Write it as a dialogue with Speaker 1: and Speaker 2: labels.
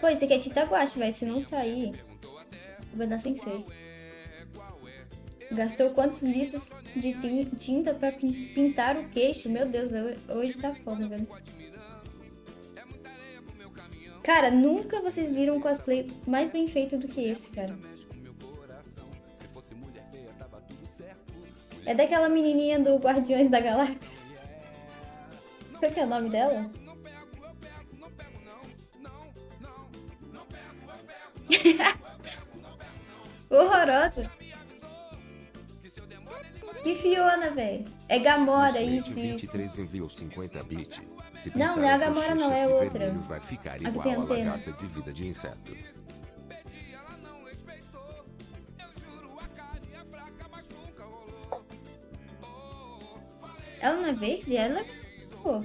Speaker 1: Pô, esse aqui é tinta guache, velho. Se não sair, vai dar sem ser. Gastou quantos litros de tin- tinta pra pin- pintar o queixo? Meu Deus, ho- hoje tá foda, velho. Cara, nunca vocês viram um cosplay mais bem feito do que esse, cara. É daquela menininha do Guardiões da Galáxia. Qual que é o nome dela? Horrorosa. Que Fiona, velho. É Gamora, isso, isso.
Speaker 2: 23 enviou 50 bit. Se
Speaker 1: Não, não é a Gamora, não, é outra.
Speaker 2: Vai ficar
Speaker 1: A
Speaker 2: igual a
Speaker 1: antena.
Speaker 2: de vida de inseto.
Speaker 1: Ela não é verde? Ela é... Pô.